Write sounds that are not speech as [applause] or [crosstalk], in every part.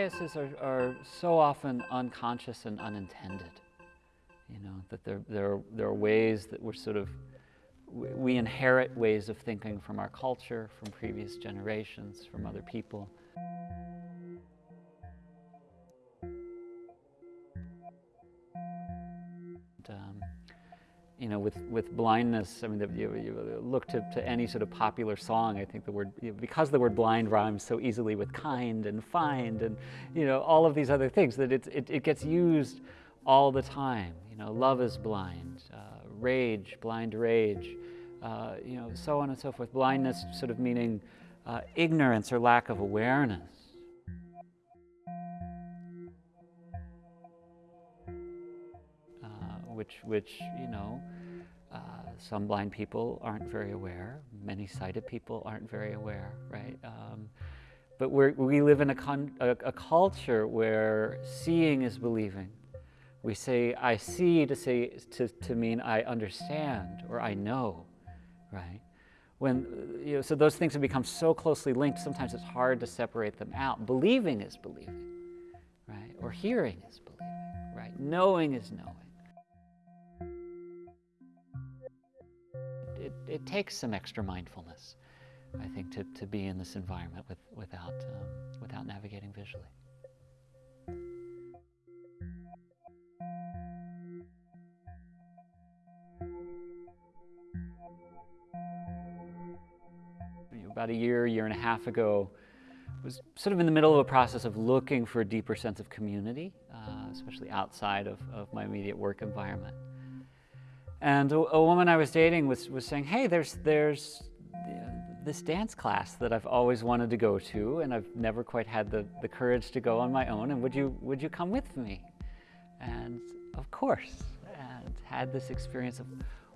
biases are, are so often unconscious and unintended. You know, that there, there, are, there are ways that we're sort of, we inherit ways of thinking from our culture, from previous generations, from other people. You know, with, with blindness, I mean, you, you look to, to any sort of popular song, I think the word, you know, because the word blind rhymes so easily with kind and find and, you know, all of these other things, that it, it, it gets used all the time. You know, love is blind, uh, rage, blind rage, uh, you know, so on and so forth. Blindness sort of meaning uh, ignorance or lack of awareness. Which, which you know, uh, some blind people aren't very aware, many sighted people aren't very aware, right? Um, but we live in a, a, a, culture where seeing is believing. We say, I see to, say, to, to mean I understand or I know, right? When, you know, so those things have become so closely linked, sometimes it's hard to separate them out. Believing is believing, right? Or hearing is believing, right? Knowing is knowing. It takes some extra mindfulness, I think, to, to be in this environment with, without, um, without navigating visually. About a year, year and a half ago, I was sort of in the middle of a process of looking for a deeper sense of community, uh, especially outside of, of my immediate work environment. And a, a, woman I was dating was, was saying, hey, there's, there's this dance class that I've always wanted to go to and I've never quite had the, the courage to go on my own and would you, would you come with me? And of course, and had this experience of,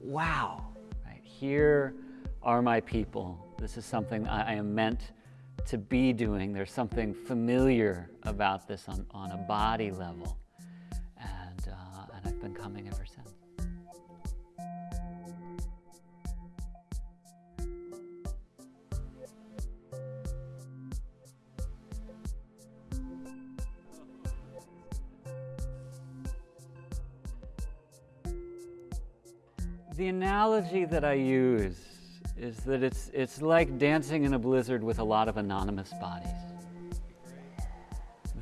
wow, right, here are my people. This is something I, I am meant to be doing. There's something familiar about this on, on a body level. And, uh, and I've been coming ever since. The analogy that I use is that it's, it's like dancing in a blizzard with a lot of anonymous bodies.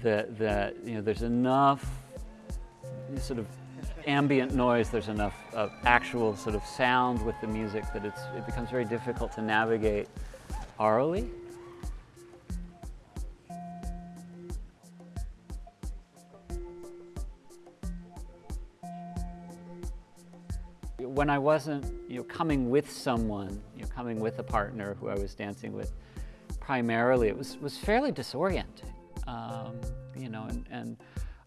That, that you know, there's enough sort of ambient noise, there's enough uh, actual sort of sound with the music that it's, it becomes very difficult to navigate aurally. When I wasn't you know, coming with someone, you know, coming with a partner who I was dancing with, primarily, it was, was fairly disorienting. Um, you know, and, and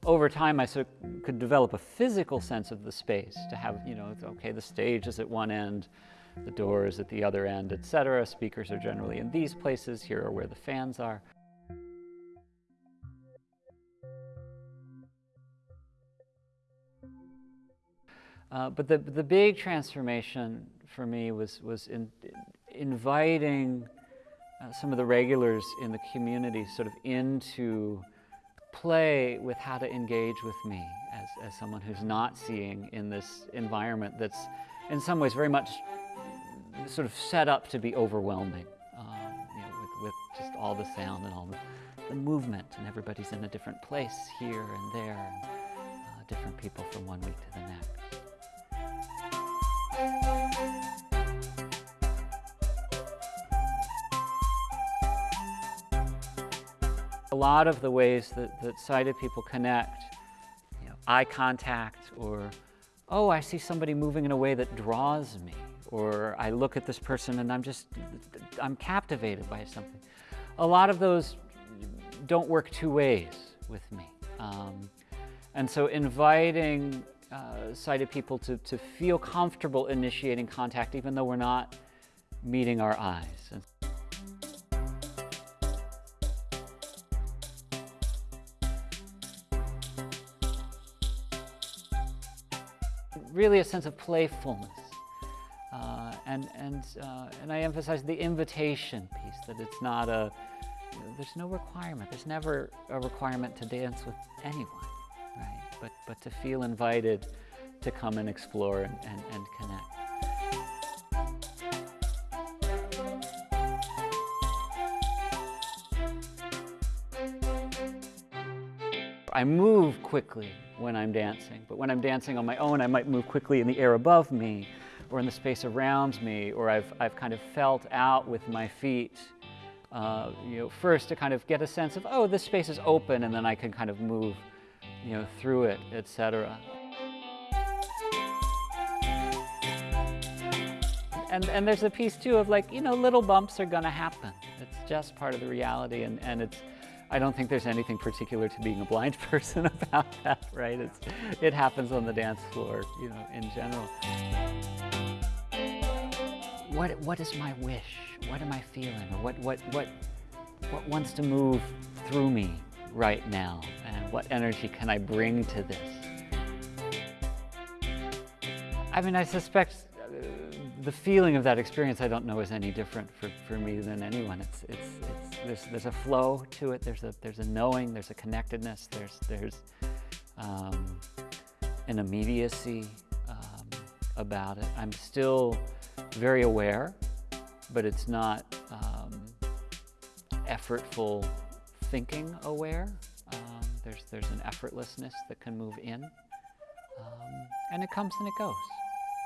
over time I sort of could develop a physical sense of the space to have, you know, okay, the stage is at one end, the door is at the other end, etc. Speakers are generally in these places, here are where the fans are. Uh, but the, the big transformation for me was, was in, inviting uh, some of the regulars in the community sort of into play with how to engage with me as, as someone who's not seeing in this environment that's in some ways very much sort of set up to be overwhelming um, you know, with, with just all the sound and all the, the, movement and everybody's in a different place here and there and uh, different people from one week to the next. A lot of the ways that, that sighted people connect, you know, eye contact or, oh, I see somebody moving in a way that draws me, or I look at this person and I'm just, I'm captivated by something. A lot of those don't work two ways with me. Um, and so inviting uh, sighted people to, to feel comfortable initiating contact even though we're not meeting our eyes. really a sense of playfulness. Uh, and, and, uh, and I emphasize the invitation piece, that it's not a, there's no requirement. There's never a requirement to dance with anyone? But, but to feel invited to come and explore and, and, and connect. I move quickly when I'm dancing, but when I'm dancing on my own, I might move quickly in the air above me or in the space around me, or I've, I've kind of felt out with my feet, uh, you know, first to kind of get a sense of, oh, this space is open, and then I can kind of move, you know, through it, etc. And, and there's a piece too of like, you know, little bumps are gonna happen. It's just part of the reality, and, and it's, I don't think there's anything particular to being a blind [laughs] person about that, right? It's, it happens on the dance floor, you know, in general. What, what is my wish? What am I feeling? What, what, what, what wants to move through me right now? And what energy can I bring to this? I mean, I suspect uh, the feeling of that experience I don't know is any different for, for me than anyone. It's, it's, it's, there's, there's a flow to it, there's a, there's a knowing, there's a connectedness, there's, there's um, an immediacy um, about it. I'm still very aware, but it's not um, effortful thinking aware. Um, there's, there's an effortlessness that can move in, um, and it comes and it goes.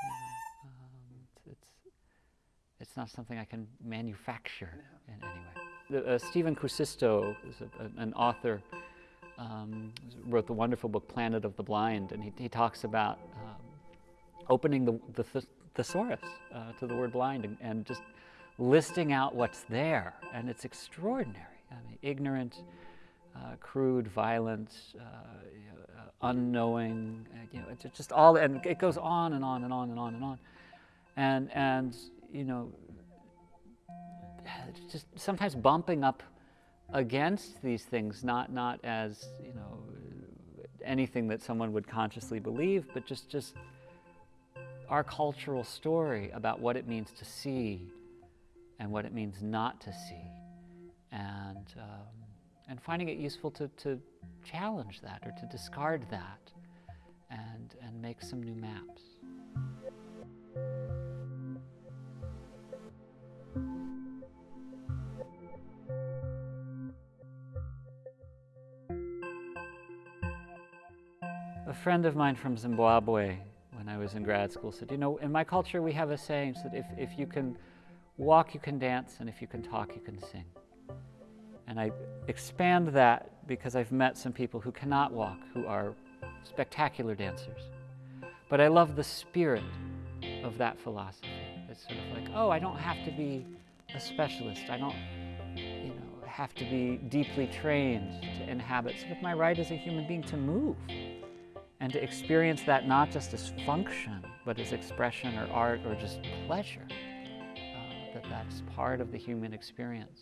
You know, um, it's, it's, not something I can manufacture in any way. The, uh, Stephen Kuusisto is a, a, an author, um, wrote the wonderful book Planet of the Blind, and he, he talks about um, opening the, the, thesaurus uh, to the word blind and, and, just listing out what's there. And it's extraordinary. I mean, ignorant, uh, crude, violent, uh, uh unknowing, uh, you know, it's just all, and it goes on and on and on and on and on. And, and you know, [sighs] just sometimes bumping up against these things, not, not as, you know, anything that someone would consciously believe, but just, just our cultural story about what it means to see and what it means not to see, and, um, and finding it useful to, to challenge that or to discard that and, and make some new maps. A friend of mine from Zimbabwe when I was in grad school said, you know, in my culture we have a saying that if, if you can walk, you can dance, and if you can talk, you can sing. And I expand that because I've met some people who cannot walk, who are spectacular dancers. But I love the spirit of that philosophy. It's sort of like, oh, I don't have to be a specialist. I don't, you know, have to be deeply trained to inhabit. Sort of my right as a human being to move and to experience that not just as function, but as expression or art or just pleasure, uh, that that's part of the human experience.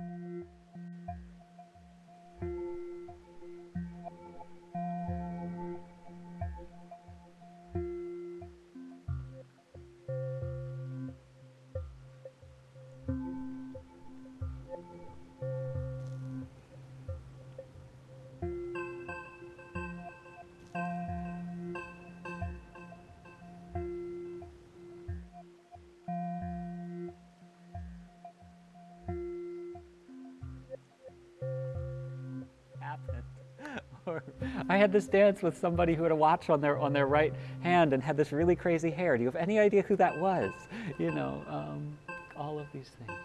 [laughs] I had this dance with somebody who had a watch on their on their right hand and had this really crazy hair. Do you have any idea who that was? You know, um, all of these things.